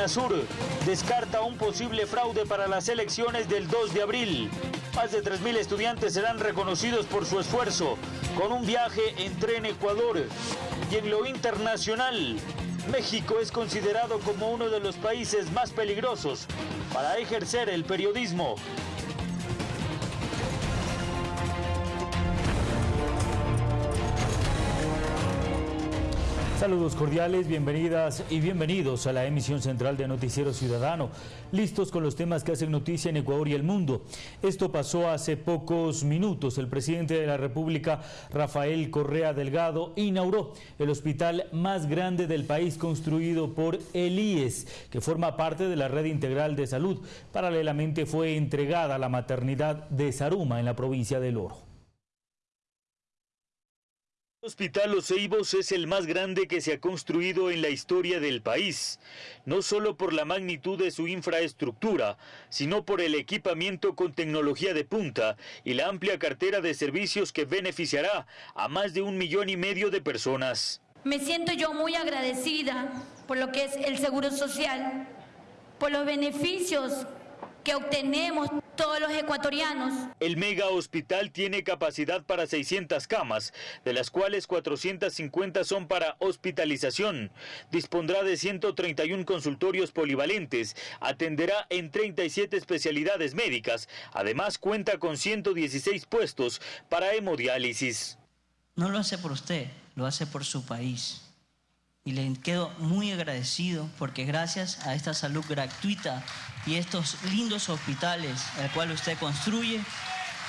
UNASUR descarta un posible fraude para las elecciones del 2 de abril. Más de 3.000 estudiantes serán reconocidos por su esfuerzo con un viaje en tren Ecuador. Y en lo internacional, México es considerado como uno de los países más peligrosos para ejercer el periodismo. Saludos cordiales, bienvenidas y bienvenidos a la emisión central de Noticiero Ciudadano, listos con los temas que hacen noticia en Ecuador y el mundo. Esto pasó hace pocos minutos. El presidente de la República, Rafael Correa Delgado, inauguró el hospital más grande del país construido por el IES, que forma parte de la Red Integral de Salud. Paralelamente fue entregada a la maternidad de Saruma en la provincia del Oro. El Hospital Los es el más grande que se ha construido en la historia del país, no solo por la magnitud de su infraestructura, sino por el equipamiento con tecnología de punta y la amplia cartera de servicios que beneficiará a más de un millón y medio de personas. Me siento yo muy agradecida por lo que es el Seguro Social, por los beneficios que obtenemos todos los ecuatorianos. El mega hospital tiene capacidad para 600 camas, de las cuales 450 son para hospitalización. Dispondrá de 131 consultorios polivalentes, atenderá en 37 especialidades médicas. Además cuenta con 116 puestos para hemodiálisis. No lo hace por usted, lo hace por su país y le quedo muy agradecido porque gracias a esta salud gratuita y estos lindos hospitales el cual usted construye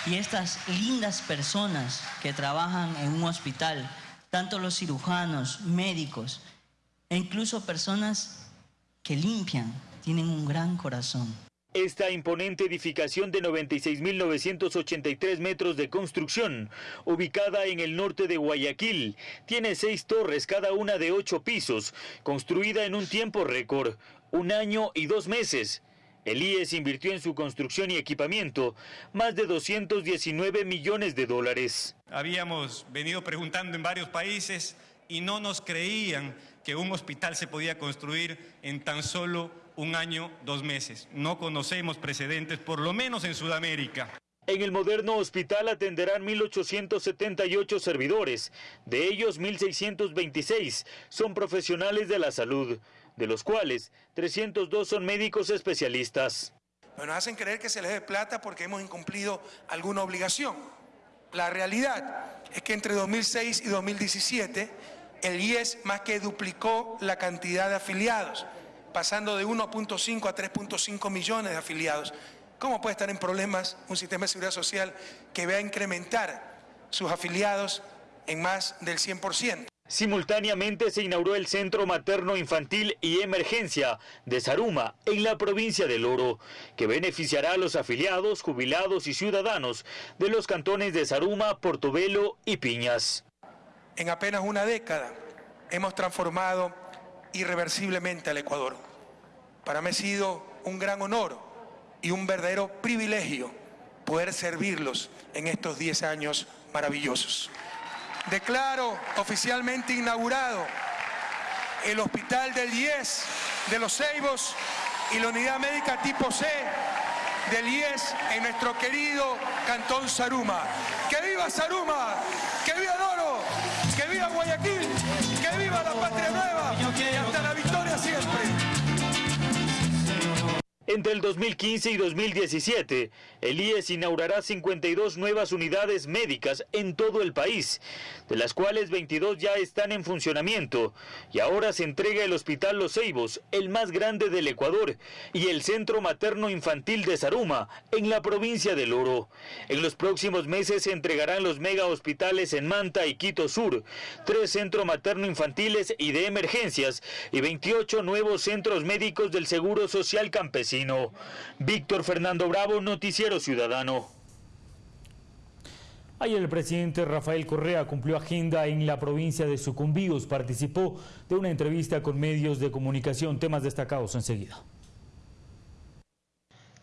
y estas lindas personas que trabajan en un hospital, tanto los cirujanos, médicos e incluso personas que limpian, tienen un gran corazón. Esta imponente edificación de 96.983 metros de construcción, ubicada en el norte de Guayaquil, tiene seis torres, cada una de ocho pisos, construida en un tiempo récord, un año y dos meses. El IES invirtió en su construcción y equipamiento más de 219 millones de dólares. Habíamos venido preguntando en varios países y no nos creían que un hospital se podía construir en tan solo un año, dos meses. No conocemos precedentes, por lo menos en Sudamérica. En el moderno hospital atenderán 1.878 servidores, de ellos 1.626 son profesionales de la salud, de los cuales 302 son médicos especialistas. nos hacen creer que se les dé plata porque hemos incumplido alguna obligación. La realidad es que entre 2006 y 2017 el IES más que duplicó la cantidad de afiliados pasando de 1.5 a 3.5 millones de afiliados. ¿Cómo puede estar en problemas un sistema de seguridad social que vea incrementar sus afiliados en más del 100%? Simultáneamente se inauguró el Centro Materno Infantil y Emergencia de Saruma, en la provincia del Oro, que beneficiará a los afiliados, jubilados y ciudadanos de los cantones de Saruma, Portobelo y Piñas. En apenas una década hemos transformado irreversiblemente al Ecuador. Para mí ha sido un gran honor y un verdadero privilegio poder servirlos en estos 10 años maravillosos. Declaro oficialmente inaugurado el Hospital del 10 de los Ceibos y la Unidad Médica Tipo C del IES en nuestro querido Cantón Saruma. ¡Que viva Saruma! ¡Que viva Entre el 2015 y 2017, el IES inaugurará 52 nuevas unidades médicas en todo el país, de las cuales 22 ya están en funcionamiento, y ahora se entrega el Hospital Los Ceibos, el más grande del Ecuador, y el Centro Materno Infantil de Saruma, en la provincia del Oro. En los próximos meses se entregarán los mega hospitales en Manta y Quito Sur, tres centros materno infantiles y de emergencias, y 28 nuevos centros médicos del Seguro Social Campesino. Víctor Fernando Bravo, Noticiero Ciudadano. Ayer el presidente Rafael Correa cumplió agenda en la provincia de Sucumbíos. Participó de una entrevista con medios de comunicación. Temas destacados enseguida.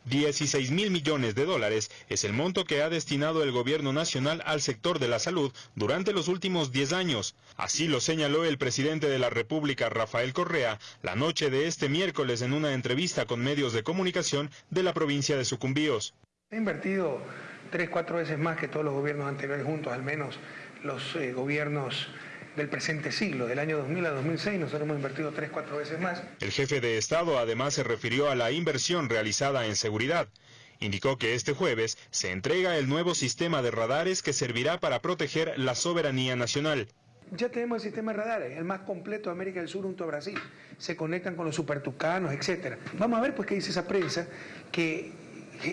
16 mil millones de dólares es el monto que ha destinado el gobierno nacional al sector de la salud durante los últimos 10 años. Así lo señaló el presidente de la República, Rafael Correa, la noche de este miércoles en una entrevista con medios de comunicación de la provincia de Sucumbíos. He invertido tres, cuatro veces más que todos los gobiernos anteriores juntos, al menos los eh, gobiernos del presente siglo, del año 2000 a 2006, nosotros hemos invertido tres, cuatro veces más. El jefe de Estado además se refirió a la inversión realizada en seguridad. Indicó que este jueves se entrega el nuevo sistema de radares que servirá para proteger la soberanía nacional. Ya tenemos el sistema de radares, el más completo de América del Sur junto a Brasil. Se conectan con los supertucanos, etc. Vamos a ver pues qué dice esa prensa que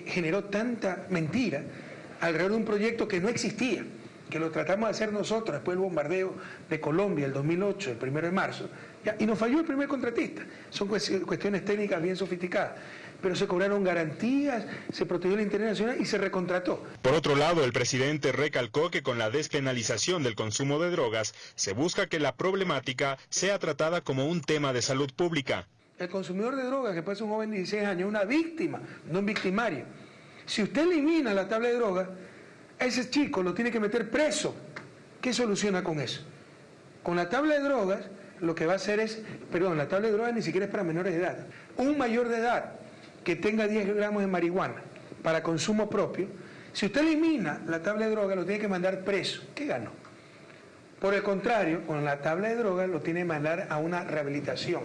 generó tanta mentira alrededor de un proyecto que no existía que lo tratamos de hacer nosotros después del bombardeo de Colombia el 2008, el primero de marzo, y nos falló el primer contratista. Son cuestiones técnicas bien sofisticadas, pero se cobraron garantías, se protegió el interés nacional y se recontrató. Por otro lado, el presidente recalcó que con la despenalización del consumo de drogas se busca que la problemática sea tratada como un tema de salud pública. El consumidor de drogas, que puede ser un joven de 16 años, una víctima, no un victimario. Si usted elimina la tabla de drogas, ese chico lo tiene que meter preso. ¿Qué soluciona con eso? Con la tabla de drogas, lo que va a hacer es, perdón, la tabla de drogas ni siquiera es para menores de edad. Un mayor de edad que tenga 10 gramos de marihuana para consumo propio, si usted elimina la tabla de drogas, lo tiene que mandar preso. ¿Qué ganó? Por el contrario, con la tabla de drogas lo tiene que mandar a una rehabilitación.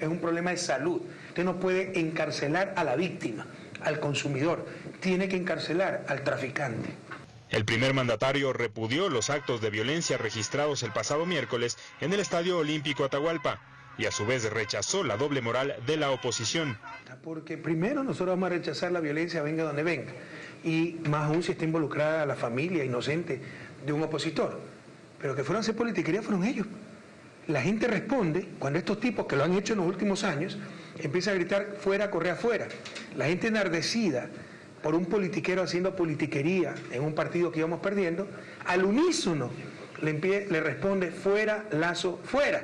es un problema de salud. Usted no puede encarcelar a la víctima, al consumidor tiene que encarcelar al traficante. El primer mandatario repudió los actos de violencia registrados el pasado miércoles en el Estadio Olímpico Atahualpa y a su vez rechazó la doble moral de la oposición. Porque primero nosotros vamos a rechazar la violencia venga donde venga y más aún si está involucrada la familia inocente de un opositor. Pero que fueron a hacer politiquería fueron ellos. La gente responde cuando estos tipos que lo han hecho en los últimos años empiezan a gritar fuera, corre afuera. La gente enardecida por un politiquero haciendo politiquería en un partido que íbamos perdiendo, al unísono le, le responde fuera, lazo, fuera.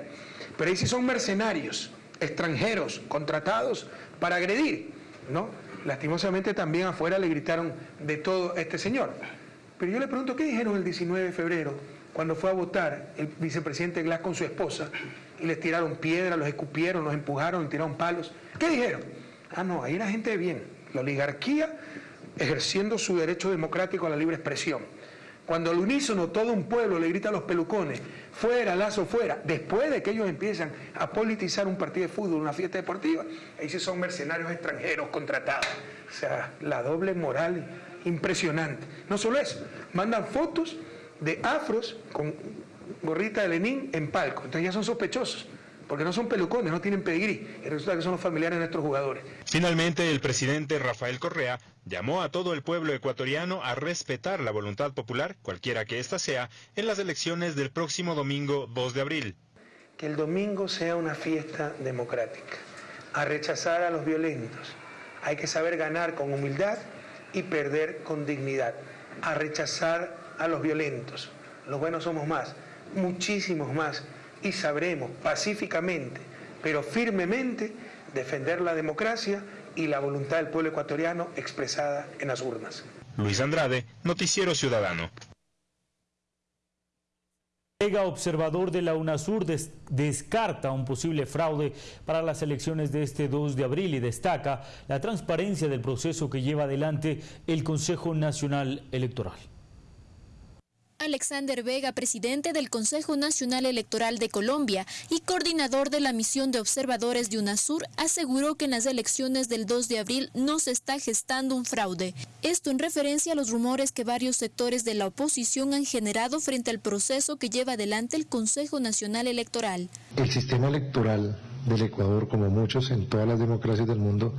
Pero ahí sí son mercenarios, extranjeros, contratados para agredir, ¿no? Lastimosamente también afuera le gritaron de todo a este señor. Pero yo le pregunto, ¿qué dijeron el 19 de febrero cuando fue a votar el vicepresidente Glass con su esposa y les tiraron piedras, los escupieron, los empujaron, tiraron palos? ¿Qué dijeron? Ah, no, ahí la gente de bien. La oligarquía ejerciendo su derecho democrático a la libre expresión. Cuando al unísono todo un pueblo le grita a los pelucones, fuera, lazo, fuera, después de que ellos empiezan a politizar un partido de fútbol, una fiesta deportiva, ahí sí son mercenarios extranjeros contratados. O sea, la doble moral impresionante. No solo eso, mandan fotos de afros con gorrita de Lenin en palco. Entonces ya son sospechosos porque no son pelucones, no tienen pedigrí, y resulta que son los familiares de nuestros jugadores. Finalmente, el presidente Rafael Correa llamó a todo el pueblo ecuatoriano a respetar la voluntad popular, cualquiera que ésta sea, en las elecciones del próximo domingo 2 de abril. Que el domingo sea una fiesta democrática, a rechazar a los violentos. Hay que saber ganar con humildad y perder con dignidad, a rechazar a los violentos. Los buenos somos más, muchísimos más y sabremos pacíficamente, pero firmemente, defender la democracia y la voluntad del pueblo ecuatoriano expresada en las urnas. Luis Andrade, Noticiero Ciudadano. Colega observador de la UNASUR descarta un posible fraude para las elecciones de este 2 de abril y destaca la transparencia del proceso que lleva adelante el Consejo Nacional Electoral. Alexander Vega, presidente del Consejo Nacional Electoral de Colombia y coordinador de la misión de observadores de UNASUR, aseguró que en las elecciones del 2 de abril no se está gestando un fraude. Esto en referencia a los rumores que varios sectores de la oposición han generado frente al proceso que lleva adelante el Consejo Nacional Electoral. El sistema electoral del Ecuador, como muchos en todas las democracias del mundo,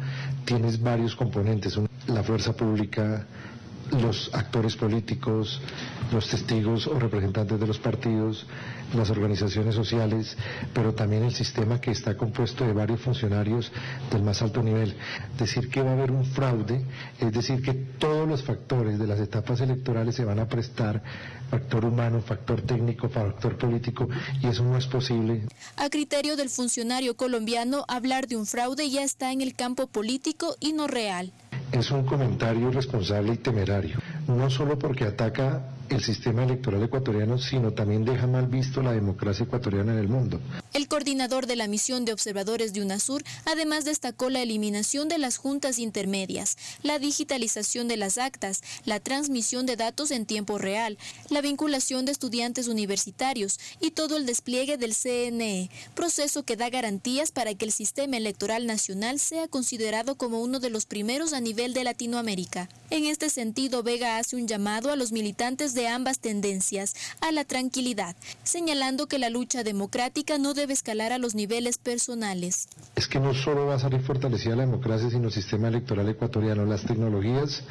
tiene varios componentes. La fuerza pública, los actores políticos, los testigos o representantes de los partidos, las organizaciones sociales, pero también el sistema que está compuesto de varios funcionarios del más alto nivel. Decir que va a haber un fraude, es decir, que todos los factores de las etapas electorales se van a prestar, factor humano, factor técnico, factor político, y eso no es posible. A criterio del funcionario colombiano, hablar de un fraude ya está en el campo político y no real es un comentario irresponsable y temerario, no solo porque ataca el sistema electoral ecuatoriano, sino también deja mal visto la democracia ecuatoriana en el mundo. El coordinador de la misión de observadores de UNASUR además destacó la eliminación de las juntas intermedias, la digitalización de las actas, la transmisión de datos en tiempo real, la vinculación de estudiantes universitarios y todo el despliegue del CNE, proceso que da garantías para que el sistema electoral nacional sea considerado como uno de los primeros a nivel de Latinoamérica. En este sentido, Vega hace un llamado a los militantes de ambas tendencias a la tranquilidad, señalando que la lucha democrática no debe escalar a los niveles personales. Es que no solo va a salir fortalecida la democracia, sino el sistema electoral ecuatoriano. Las tecnologías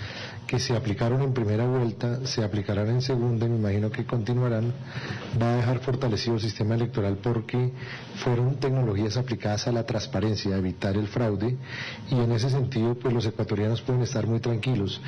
que se aplicaron en primera vuelta se aplicarán en segunda y me imagino que continuarán. Va a dejar fortalecido el sistema electoral porque fueron tecnologías aplicadas a la transparencia, a evitar el fraude y en ese sentido pues los ecuatorianos pueden estar muy tranquilos.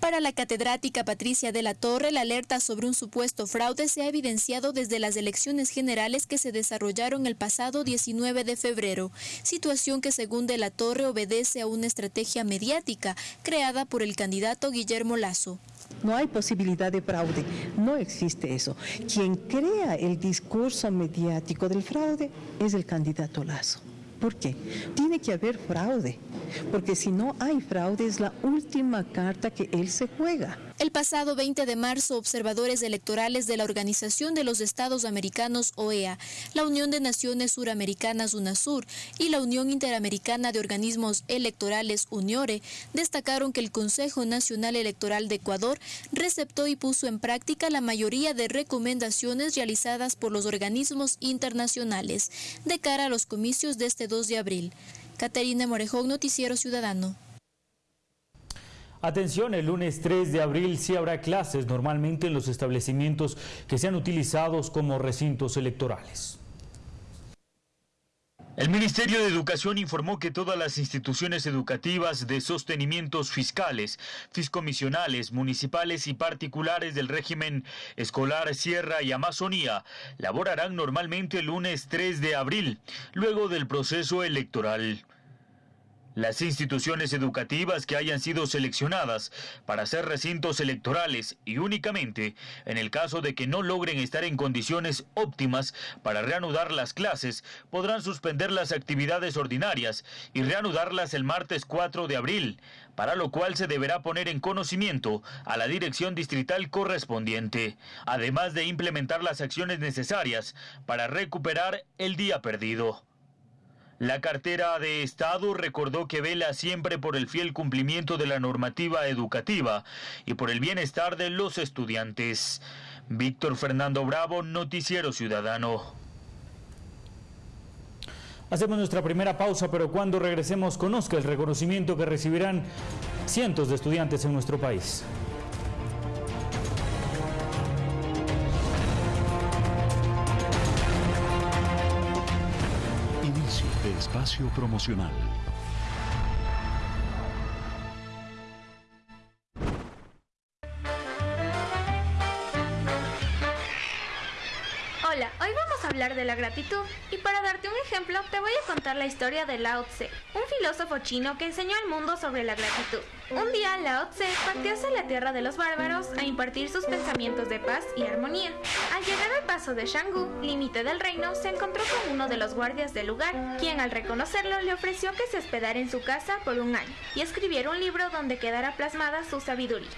Para la catedrática Patricia de la Torre, la alerta sobre un supuesto fraude se ha evidenciado desde las elecciones generales que se desarrollaron el pasado 19 de febrero, situación que según de la Torre obedece a una estrategia mediática creada por el candidato Guillermo Lazo. No hay posibilidad de fraude, no existe eso. Quien crea el discurso mediático del fraude es el candidato Lazo. ¿Por qué? Tiene que haber fraude, porque si no hay fraude es la última carta que él se juega. El pasado 20 de marzo, observadores electorales de la Organización de los Estados Americanos, OEA, la Unión de Naciones Suramericanas, UNASUR, y la Unión Interamericana de Organismos Electorales, UNIORE, destacaron que el Consejo Nacional Electoral de Ecuador receptó y puso en práctica la mayoría de recomendaciones realizadas por los organismos internacionales de cara a los comicios de este 2 de abril. Caterina Morejón, Noticiero Ciudadano. Atención, el lunes 3 de abril sí habrá clases normalmente en los establecimientos que sean utilizados como recintos electorales. El Ministerio de Educación informó que todas las instituciones educativas de sostenimientos fiscales, fiscomisionales, municipales y particulares del régimen escolar Sierra y Amazonía laborarán normalmente el lunes 3 de abril, luego del proceso electoral. Las instituciones educativas que hayan sido seleccionadas para ser recintos electorales y únicamente en el caso de que no logren estar en condiciones óptimas para reanudar las clases, podrán suspender las actividades ordinarias y reanudarlas el martes 4 de abril, para lo cual se deberá poner en conocimiento a la dirección distrital correspondiente, además de implementar las acciones necesarias para recuperar el día perdido. La cartera de Estado recordó que vela siempre por el fiel cumplimiento de la normativa educativa y por el bienestar de los estudiantes. Víctor Fernando Bravo, Noticiero Ciudadano. Hacemos nuestra primera pausa, pero cuando regresemos conozca el reconocimiento que recibirán cientos de estudiantes en nuestro país. Espacio promocional. Hola, hoy vamos a hablar de la gratitud y para darte un ejemplo te voy a contar la historia de Lao Tse, un filósofo chino que enseñó al mundo sobre la gratitud. Un día Lao Tse partió hacia la tierra de los bárbaros a impartir sus pensamientos de paz y armonía. Al llegar al paso de Shanggu, límite del reino, se encontró con uno de los guardias del lugar, quien al reconocerlo le ofreció que se hospedara en su casa por un año y escribiera un libro donde quedara plasmada su sabiduría.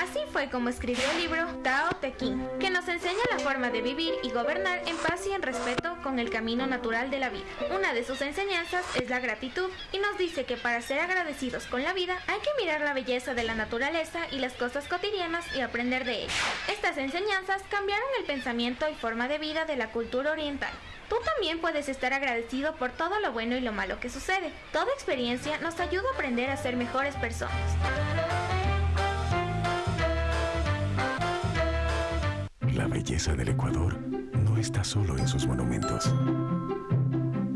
Así fue como escribió el libro Tao Te Ching, que nos enseña la forma de vivir y gobernar en paz y en respeto con el camino natural de la vida. Una de sus enseñanzas es la gratitud y nos dice que para ser agradecidos con la vida hay que mirar la belleza de la naturaleza y las cosas cotidianas y aprender de ellas. Estas enseñanzas cambiaron el pensamiento y forma de vida de la cultura oriental. Tú también puedes estar agradecido por todo lo bueno y lo malo que sucede. Toda experiencia nos ayuda a aprender a ser mejores personas. La belleza del Ecuador no está solo en sus monumentos,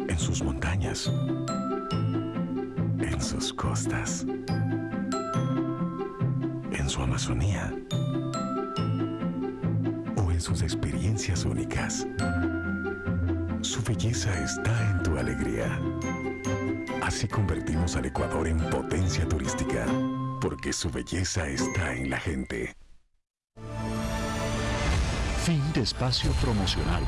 en sus montañas, en sus costas, en su Amazonía o en sus experiencias únicas. Su belleza está en tu alegría. Así convertimos al Ecuador en potencia turística porque su belleza está en la gente. Fin de espacio promocional.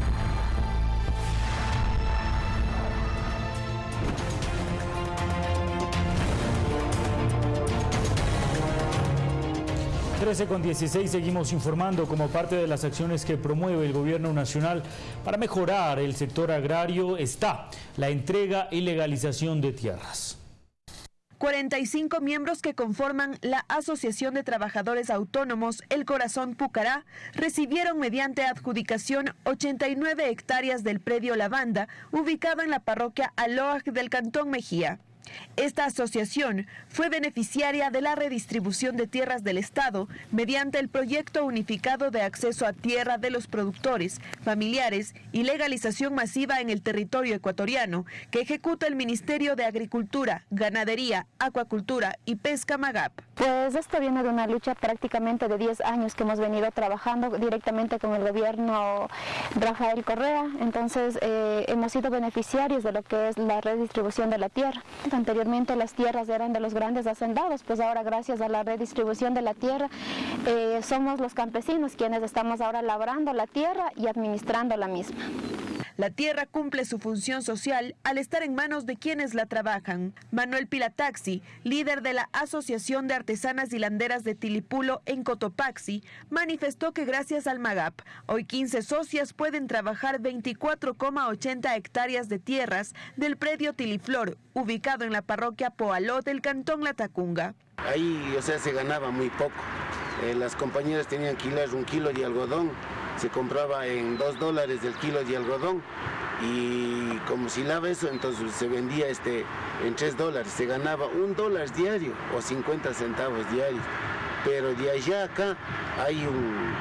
13 con 16 seguimos informando como parte de las acciones que promueve el gobierno nacional para mejorar el sector agrario está la entrega y legalización de tierras. 45 miembros que conforman la Asociación de Trabajadores Autónomos El Corazón Pucará recibieron mediante adjudicación 89 hectáreas del predio Lavanda ubicado en la parroquia Aloaj del Cantón Mejía. Esta asociación fue beneficiaria de la redistribución de tierras del Estado mediante el proyecto unificado de acceso a tierra de los productores, familiares y legalización masiva en el territorio ecuatoriano que ejecuta el Ministerio de Agricultura, Ganadería, Acuacultura y Pesca Magap. Pues esto viene de una lucha prácticamente de 10 años que hemos venido trabajando directamente con el gobierno Rafael Correa, entonces eh, hemos sido beneficiarios de lo que es la redistribución de la tierra. Anteriormente las tierras eran de los grandes hacendados, pues ahora gracias a la redistribución de la tierra eh, somos los campesinos quienes estamos ahora labrando la tierra y administrando la misma. La tierra cumple su función social al estar en manos de quienes la trabajan. Manuel Pilataxi, líder de la Asociación de Artesanas y Landeras de Tilipulo en Cotopaxi, manifestó que gracias al MAGAP, hoy 15 socias pueden trabajar 24,80 hectáreas de tierras del predio Tiliflor, ubicado en la parroquia Poaló del Cantón Latacunga. Ahí, o sea, se ganaba muy poco. Eh, las compañeras tenían que hilar un kilo de algodón se compraba en dos dólares el kilo de algodón y como si lava eso, entonces se vendía este en tres dólares, se ganaba un dólar diario o 50 centavos diarios. Pero de allá acá hay un,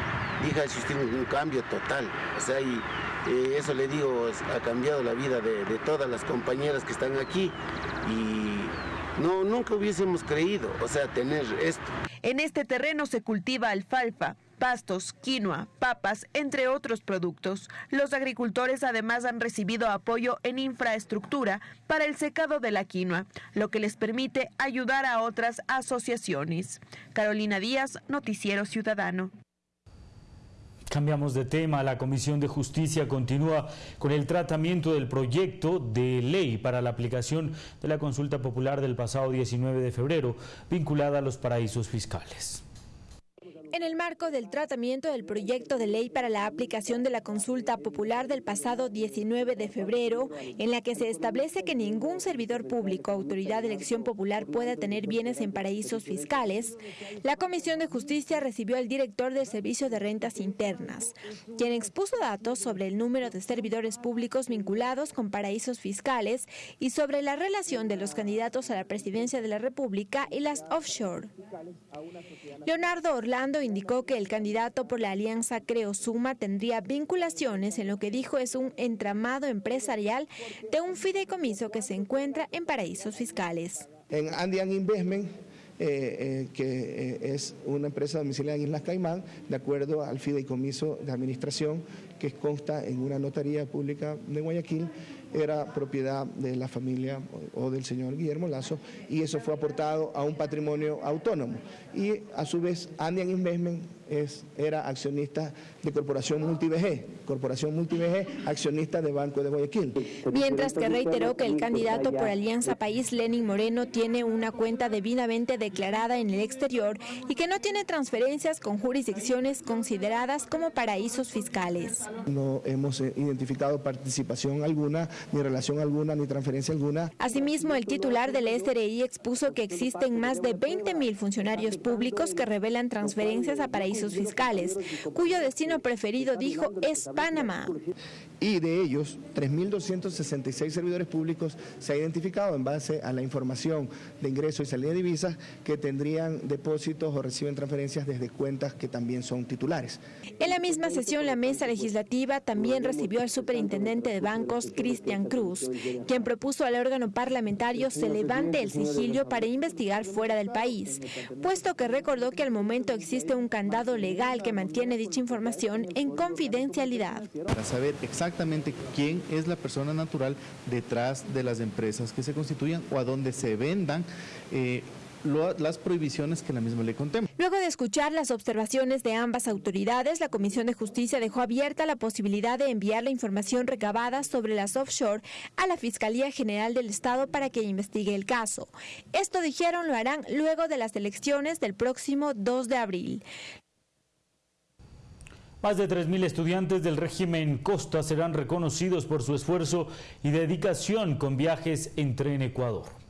diga un, un cambio total. O sea, y, eh, eso le digo, ha cambiado la vida de, de todas las compañeras que están aquí y no, nunca hubiésemos creído, o sea, tener esto. En este terreno se cultiva alfalfa, pastos, quinoa, papas, entre otros productos. Los agricultores además han recibido apoyo en infraestructura para el secado de la quinoa, lo que les permite ayudar a otras asociaciones. Carolina Díaz, Noticiero Ciudadano. Cambiamos de tema. La Comisión de Justicia continúa con el tratamiento del proyecto de ley para la aplicación de la consulta popular del pasado 19 de febrero, vinculada a los paraísos fiscales. En el marco del tratamiento del proyecto de ley para la aplicación de la consulta popular del pasado 19 de febrero, en la que se establece que ningún servidor público, autoridad de elección popular, pueda tener bienes en paraísos fiscales, la Comisión de Justicia recibió al director del Servicio de Rentas Internas, quien expuso datos sobre el número de servidores públicos vinculados con paraísos fiscales y sobre la relación de los candidatos a la presidencia de la República y las offshore. Leonardo Orlando indicó que el candidato por la alianza Creo Suma tendría vinculaciones en lo que dijo es un entramado empresarial de un fideicomiso que se encuentra en paraísos fiscales. En Andean Investment eh, eh, que eh, es una empresa domiciliada en Islas Caimán, de acuerdo al fideicomiso de administración que consta en una notaría pública de Guayaquil, era propiedad de la familia o del señor Guillermo Lazo y eso fue aportado a un patrimonio autónomo. Y a su vez, Andean Investment es, era accionista de Corporación MultiVG, Corporación MultiVG, accionista de Banco de Guayaquil. Mientras que reiteró que el candidato por Alianza País, Lenin Moreno, tiene una cuenta debidamente declarada en el exterior y que no tiene transferencias con jurisdicciones consideradas como paraísos fiscales. No hemos eh, identificado participación alguna, ni relación alguna, ni transferencia alguna. Asimismo, el titular del SRI expuso que existen más de 20 mil funcionarios públicos que revelan transferencias a paraísos fiscales, cuyo destino preferido, dijo, es Panamá. Y de ellos, 3.266 servidores públicos se ha identificado en base a la información de ingreso y salida de divisas que tendrían depósitos o reciben transferencias desde cuentas que también son titulares. En la misma sesión, la mesa legislativa también recibió al superintendente de bancos, Cristian Cruz, quien propuso al órgano parlamentario se levante el sigilio para investigar fuera del país, puesto que recordó que al momento existe un candado legal que mantiene dicha información en confidencialidad. Para saber exactamente quién es la persona natural detrás de las empresas que se constituyan o a dónde se vendan eh, las prohibiciones que la misma ley contempla. Luego de escuchar las observaciones de ambas autoridades, la Comisión de Justicia dejó abierta la posibilidad de enviar la información recabada sobre las offshore a la Fiscalía General del Estado para que investigue el caso. Esto dijeron lo harán luego de las elecciones del próximo 2 de abril. Más de 3.000 estudiantes del régimen Costa serán reconocidos por su esfuerzo y dedicación con viajes en Ecuador.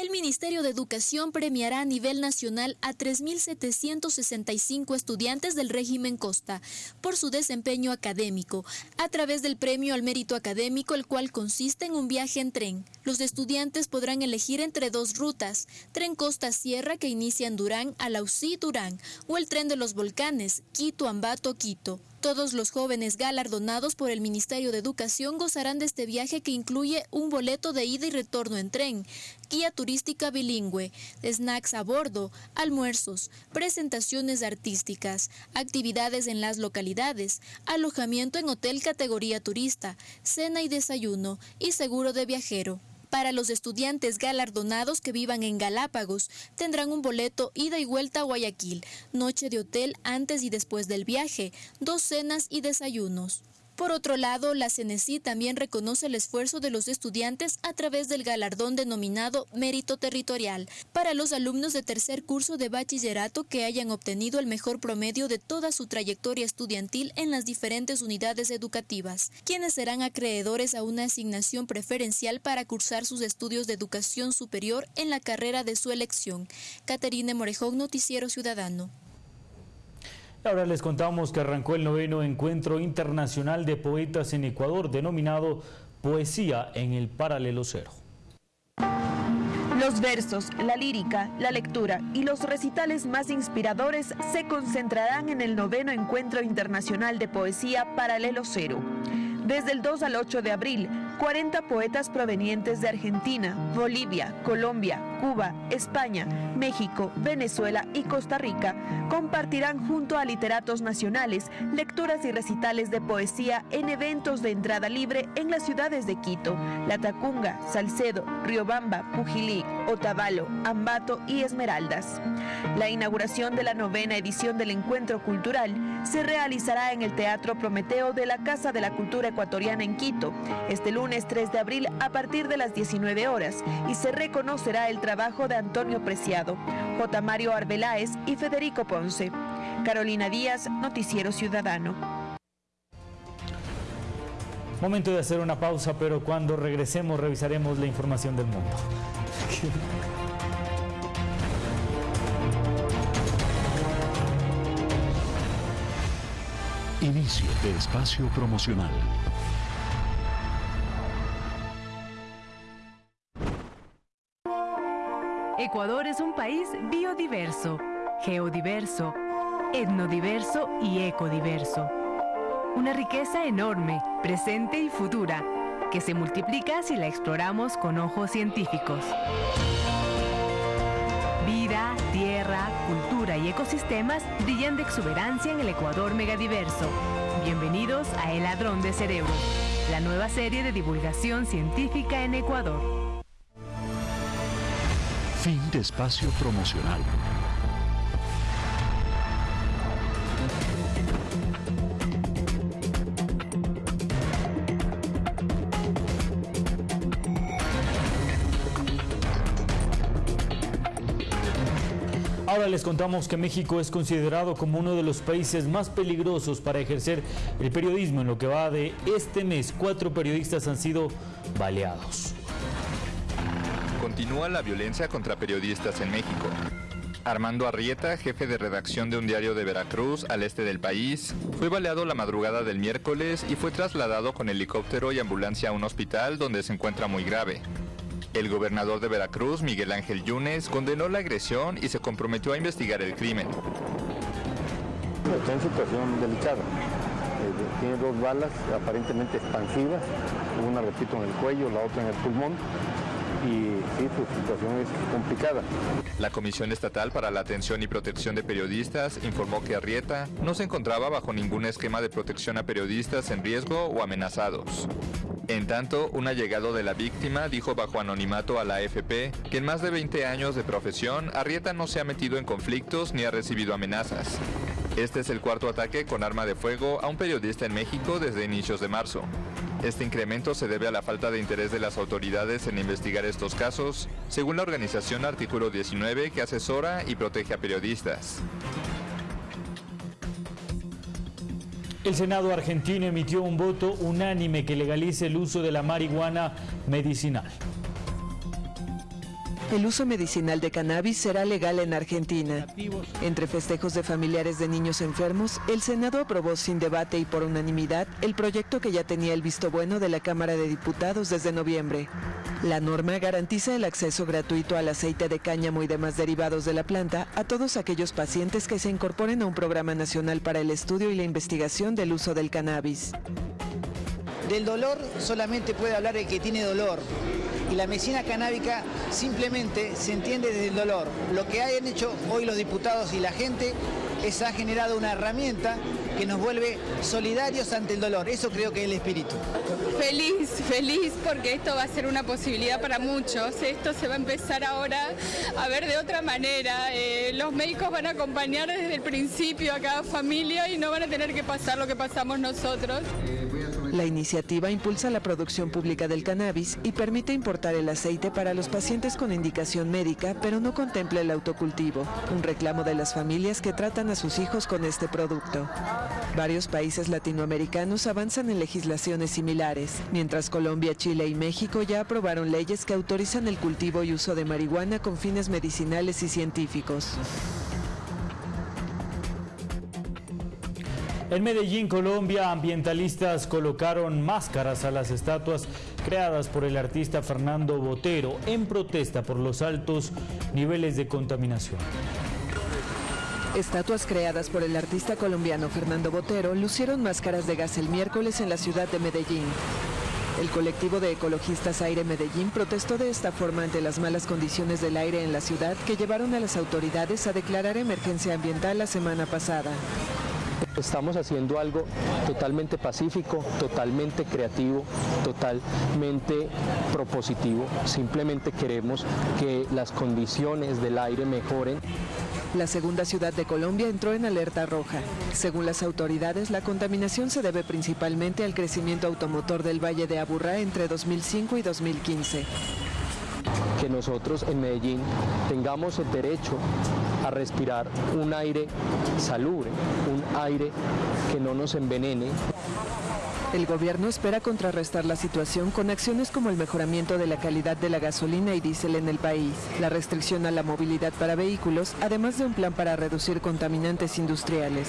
El Ministerio de Educación premiará a nivel nacional a 3.765 estudiantes del régimen Costa por su desempeño académico, a través del premio al mérito académico, el cual consiste en un viaje en tren. Los estudiantes podrán elegir entre dos rutas, tren Costa-Sierra que inicia en Durán a Lausí-Durán o el tren de los volcanes, Quito-Ambato-Quito. Todos los jóvenes galardonados por el Ministerio de Educación gozarán de este viaje que incluye un boleto de ida y retorno en tren, guía turística bilingüe, snacks a bordo, almuerzos, presentaciones artísticas, actividades en las localidades, alojamiento en hotel categoría turista, cena y desayuno y seguro de viajero. Para los estudiantes galardonados que vivan en Galápagos, tendrán un boleto ida y vuelta a Guayaquil, noche de hotel antes y después del viaje, dos cenas y desayunos. Por otro lado, la CNECI también reconoce el esfuerzo de los estudiantes a través del galardón denominado Mérito Territorial para los alumnos de tercer curso de bachillerato que hayan obtenido el mejor promedio de toda su trayectoria estudiantil en las diferentes unidades educativas, quienes serán acreedores a una asignación preferencial para cursar sus estudios de educación superior en la carrera de su elección. Caterine Morejón, Noticiero Ciudadano. Ahora les contamos que arrancó el noveno encuentro internacional de poetas en Ecuador, denominado Poesía en el Paralelo Cero. Los versos, la lírica, la lectura y los recitales más inspiradores se concentrarán en el noveno encuentro internacional de poesía Paralelo Cero. Desde el 2 al 8 de abril, 40 poetas provenientes de Argentina, Bolivia, Colombia, Cuba, España, México, Venezuela y Costa Rica compartirán junto a literatos nacionales lecturas y recitales de poesía en eventos de entrada libre en las ciudades de Quito, La Tacunga, Salcedo, Riobamba, Pujilí, Otavalo, Ambato y Esmeraldas. La inauguración de la novena edición del encuentro cultural se realizará en el Teatro Prometeo de la Casa de la Cultura ecuatoriana en Quito, este lunes 3 de abril a partir de las 19 horas y se reconocerá el trabajo de Antonio Preciado, J. Mario Arbeláez y Federico Ponce. Carolina Díaz, Noticiero Ciudadano. Momento de hacer una pausa, pero cuando regresemos revisaremos la información del mundo. Inicio de espacio promocional. Ecuador es un país biodiverso, geodiverso, etnodiverso y ecodiverso. Una riqueza enorme, presente y futura, que se multiplica si la exploramos con ojos científicos. Vida, tierra, cultura y ecosistemas brillan de exuberancia en el Ecuador megadiverso. Bienvenidos a El Ladrón de Cerebros, la nueva serie de divulgación científica en Ecuador. Fin de espacio promocional. Ahora les contamos que México es considerado como uno de los países más peligrosos para ejercer el periodismo. En lo que va de este mes, cuatro periodistas han sido baleados. Continúa la violencia contra periodistas en México. Armando Arrieta, jefe de redacción de un diario de Veracruz al este del país, fue baleado la madrugada del miércoles y fue trasladado con helicóptero y ambulancia a un hospital donde se encuentra muy grave. El gobernador de Veracruz, Miguel Ángel Yunes, condenó la agresión y se comprometió a investigar el crimen. Está en situación delicada. Eh, tiene dos balas aparentemente expansivas, una repito en el cuello, la otra en el pulmón. Sí, pues situación es complicada. La Comisión Estatal para la Atención y Protección de Periodistas informó que Arrieta no se encontraba bajo ningún esquema de protección a periodistas en riesgo o amenazados. En tanto, un allegado de la víctima dijo bajo anonimato a la AFP que en más de 20 años de profesión, Arrieta no se ha metido en conflictos ni ha recibido amenazas. Este es el cuarto ataque con arma de fuego a un periodista en México desde inicios de marzo. Este incremento se debe a la falta de interés de las autoridades en investigar estos casos, según la organización Artículo 19 que asesora y protege a periodistas. El Senado argentino emitió un voto unánime que legalice el uso de la marihuana medicinal. El uso medicinal de cannabis será legal en Argentina. Entre festejos de familiares de niños enfermos, el Senado aprobó sin debate y por unanimidad el proyecto que ya tenía el visto bueno de la Cámara de Diputados desde noviembre. La norma garantiza el acceso gratuito al aceite de cáñamo y demás derivados de la planta a todos aquellos pacientes que se incorporen a un programa nacional para el estudio y la investigación del uso del cannabis. Del dolor solamente puede hablar el que tiene dolor y la medicina canábica simplemente se entiende desde el dolor. Lo que hayan hecho hoy los diputados y la gente es ha generado una herramienta que nos vuelve solidarios ante el dolor. Eso creo que es el espíritu. Feliz, feliz porque esto va a ser una posibilidad para muchos. Esto se va a empezar ahora a ver de otra manera. Eh, los médicos van a acompañar desde el principio a cada familia y no van a tener que pasar lo que pasamos nosotros. La iniciativa impulsa la producción pública del cannabis y permite importar el aceite para los pacientes con indicación médica, pero no contempla el autocultivo, un reclamo de las familias que tratan a sus hijos con este producto. Varios países latinoamericanos avanzan en legislaciones similares, mientras Colombia, Chile y México ya aprobaron leyes que autorizan el cultivo y uso de marihuana con fines medicinales y científicos. En Medellín, Colombia, ambientalistas colocaron máscaras a las estatuas creadas por el artista Fernando Botero en protesta por los altos niveles de contaminación. Estatuas creadas por el artista colombiano Fernando Botero lucieron máscaras de gas el miércoles en la ciudad de Medellín. El colectivo de ecologistas Aire Medellín protestó de esta forma ante las malas condiciones del aire en la ciudad que llevaron a las autoridades a declarar emergencia ambiental la semana pasada. Estamos haciendo algo totalmente pacífico, totalmente creativo, totalmente propositivo. Simplemente queremos que las condiciones del aire mejoren. La segunda ciudad de Colombia entró en alerta roja. Según las autoridades, la contaminación se debe principalmente al crecimiento automotor del Valle de Aburrá entre 2005 y 2015 que nosotros en Medellín tengamos el derecho a respirar un aire salubre, un aire que no nos envenene. El gobierno espera contrarrestar la situación con acciones como el mejoramiento de la calidad de la gasolina y diésel en el país, la restricción a la movilidad para vehículos, además de un plan para reducir contaminantes industriales.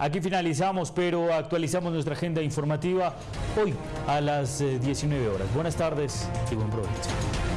Aquí finalizamos, pero actualizamos nuestra agenda informativa hoy a las 19 eh, horas. Buenas tardes y buen provecho.